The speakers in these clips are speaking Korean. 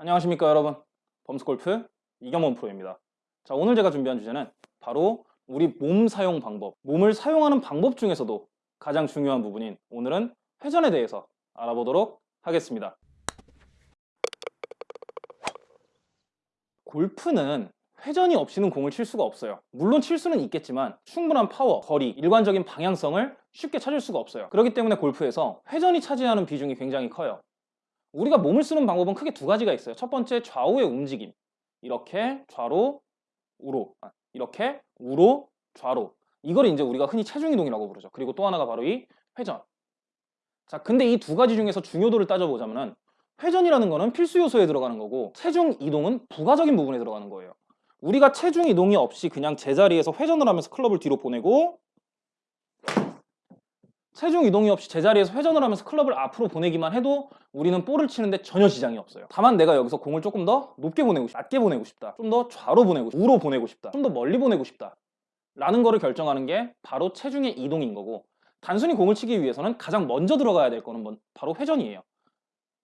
안녕하십니까 여러분. 범스골프 이경원 프로입니다. 자 오늘 제가 준비한 주제는 바로 우리 몸 사용 방법 몸을 사용하는 방법 중에서도 가장 중요한 부분인 오늘은 회전에 대해서 알아보도록 하겠습니다. 골프는 회전이 없이는 공을 칠 수가 없어요. 물론 칠 수는 있겠지만 충분한 파워, 거리, 일관적인 방향성을 쉽게 찾을 수가 없어요. 그렇기 때문에 골프에서 회전이 차지하는 비중이 굉장히 커요 우리가 몸을 쓰는 방법은 크게 두 가지가 있어요. 첫 번째 좌우의 움직임. 이렇게 좌로 우로. 아, 이렇게 우로 좌로. 이걸 이제 우리가 흔히 체중 이동이라고 부르죠. 그리고 또 하나가 바로 이 회전. 자 근데 이 두 가지 중에서 중요도를 따져보자면은 회전이라는 거는 필수 요소에 들어가는 거고 체중 이동은 부가적인 부분에 들어가는 거예요. 우리가 체중 이동이 없이 그냥 제자리에서 회전을 하면서 클럽을 뒤로 보내고 체중 이동이 없이 제자리에서 회전을 하면서 클럽을 앞으로 보내기만 해도 우리는 볼을 치는데 전혀 지장이 없어요. 다만 내가 여기서 공을 조금 더 높게 보내고 싶다 낮게 보내고 싶다. 좀 더 좌로 보내고 싶다 우로 보내고 싶다. 좀 더 멀리 보내고 싶다. 라는 거를 결정하는 게 바로 체중의 이동인 거고 단순히 공을 치기 위해서는 가장 먼저 들어가야 될 거는 바로 회전이에요.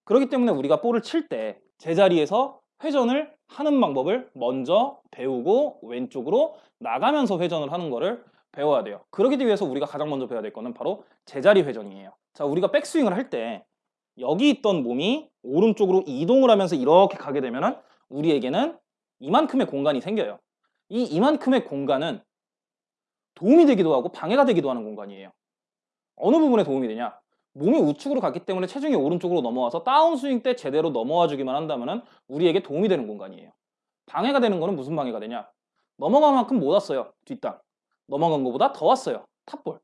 그렇기 때문에 우리가 볼을 칠 때 제자리에서 회전을 하는 방법을 먼저 배우고 왼쪽으로 나가면서 회전을 하는 거를 배워야 돼요. 그러기 위해서 우리가 가장 먼저 배워야 될 거는 바로 제자리 회전이에요. 자 우리가 백스윙을 할 때 여기 있던 몸이 오른쪽으로 이동을 하면서 이렇게 가게 되면 우리에게는 이만큼의 공간이 생겨요. 이 이만큼의 공간은 도움이 되기도 하고 방해가 되기도 하는 공간이에요. 어느 부분에 도움이 되냐? 몸이 우측으로 갔기 때문에 체중이 오른쪽으로 넘어와서 다운스윙 때 제대로 넘어와 주기만 한다면 우리에게 도움이 되는 공간이에요. 방해가 되는 거는 무슨 방해가 되냐? 넘어간 만큼 못 왔어요 뒷땅 넘어간 것보다 더 왔어요. 탑볼.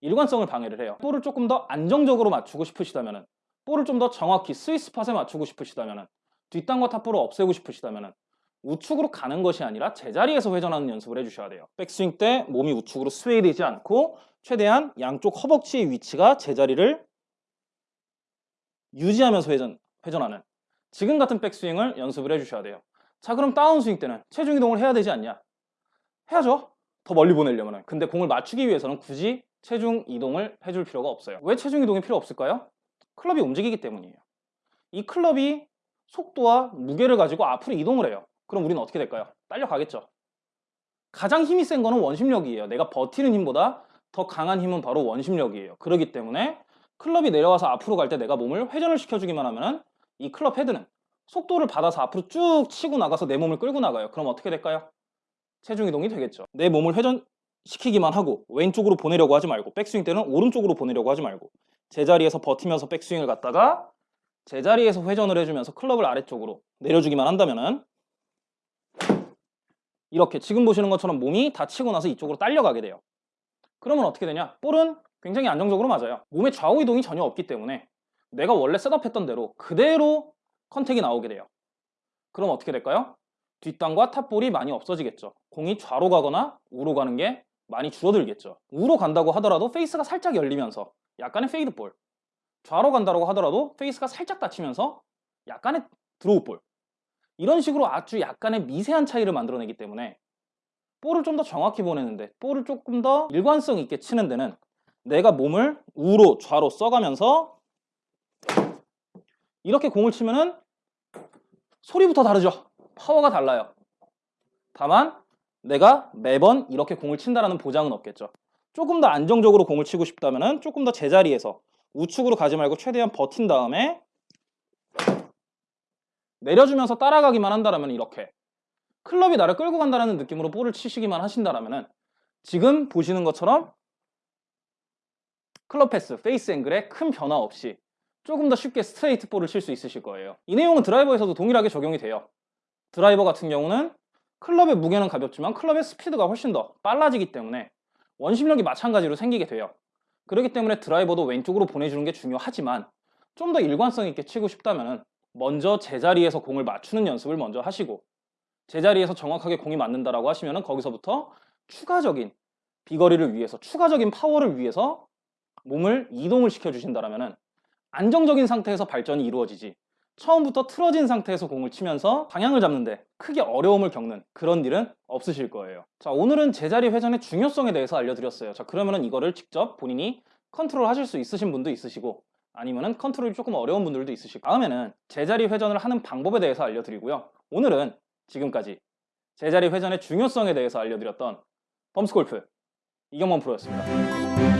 일관성을 방해를 해요. 볼을 조금 더 안정적으로 맞추고 싶으시다면 볼을 좀 더 정확히 스위스팟에 맞추고 싶으시다면 뒷땅과 탑볼을 없애고 싶으시다면 우측으로 가는 것이 아니라 제자리에서 회전하는 연습을 해주셔야 돼요. 백스윙 때 몸이 우측으로 스웨이 되지 않고 최대한 양쪽 허벅지의 위치가 제자리를 유지하면서 회전, 회전하는 지금 같은 백스윙을 연습을 해주셔야 돼요. 자 그럼 다운스윙 때는 체중 이동을 해야 되지 않냐? 해야죠 더 멀리 보내려면 근데 공을 맞추기 위해서는 굳이 체중 이동을 해줄 필요가 없어요. 왜 체중 이동이 필요 없을까요? 클럽이 움직이기 때문이에요. 이 클럽이 속도와 무게를 가지고 앞으로 이동을 해요. 그럼 우리는 어떻게 될까요? 딸려가겠죠. 가장 힘이 센 거는 원심력이에요. 내가 버티는 힘보다 더 강한 힘은 바로 원심력이에요. 그렇기 때문에 클럽이 내려와서 앞으로 갈 때 내가 몸을 회전을 시켜주기만 하면 이 클럽 헤드는 속도를 받아서 앞으로 쭉 치고 나가서 내 몸을 끌고 나가요. 그럼 어떻게 될까요? 체중 이동이 되겠죠. 내 몸을 회전시키기만 하고 왼쪽으로 보내려고 하지 말고 백스윙 때는 오른쪽으로 보내려고 하지 말고 제자리에서 버티면서 백스윙을 갔다가 제자리에서 회전을 해주면서 클럽을 아래쪽으로 내려주기만 한다면 이렇게 지금 보시는 것처럼 몸이 닫히고 나서 이쪽으로 딸려가게 돼요. 그러면 어떻게 되냐? 볼은 굉장히 안정적으로 맞아요. 몸의 좌우 이동이 전혀 없기 때문에 내가 원래 setup했던 대로 그대로 contact이 나오게 돼요. 그럼 어떻게 될까요? 뒷땅과 top ball이 많이 없어지겠죠. 공이 좌로 가거나 우로 가는 게 많이 줄어들겠죠. 우로 간다고 하더라도 페이스가 살짝 열리면서 약간의 fade ball 좌로 간다고 하더라도 페이스가 살짝 닫히면서 약간의 드로우 볼. 이런 식으로 아주 약간의 미세한 차이를 만들어내기 때문에 볼을 좀 더 정확히 보내는데 볼을 조금 더 일관성 있게 치는 데는 내가 몸을 우로 좌로 써가면서 이렇게 공을 치면은 소리부터 다르죠 파워가 달라요. 다만 내가 매번 이렇게 공을 친다는 보장은 없겠죠. 조금 더 안정적으로 공을 치고 싶다면 조금 더 제자리에서 우측으로 가지 말고 최대한 버틴 다음에 내려주면서 따라가기만 한다면 이렇게 클럽이 나를 끌고 간다는 느낌으로 볼을 치시기만 하신다면 지금 보시는 것처럼 클럽 path, face angle에 큰 변화 없이 조금 더 쉽게 스트레이트 볼을 칠 수 있으실 거예요. 이 내용은 드라이버에서도 동일하게 적용이 돼요 드라이버 같은 경우는 클럽의 무게는 가볍지만 클럽의 스피드가 훨씬 더 빨라지기 때문에 원심력이 마찬가지로 생기게 돼요. 그렇기 때문에 드라이버도 왼쪽으로 보내주는 게 중요하지만 좀 더 일관성 있게 치고 싶다면 먼저 제자리에서 공을 맞추는 연습을 먼저 하시고 제자리에서 정확하게 공이 맞는다라고 하시면 거기서부터 추가적인 비거리를 위해서 추가적인 파워를 위해서 몸을 이동을 시켜 주신다면 안정적인 상태에서 발전이 이루어지지 처음부터 틀어진 상태에서 공을 치면서 방향을 잡는데 크게 어려움을 겪는 그런 일은 없으실 거예요 자 오늘은 제자리 회전의 중요성에 대해서 알려드렸어요 자 그러면은 이거를 직접 본인이 컨트롤 하실 수 있으신 분도 있으시고 아니면은 컨트롤이 조금 어려운 분들도 있으시고 다음에는 제자리 회전을 하는 방법에 대해서 알려드리고요. 오늘은 지금까지 제자리 회전의 중요성에 대해서 알려드렸던 범스골프 이경범 프로였습니다.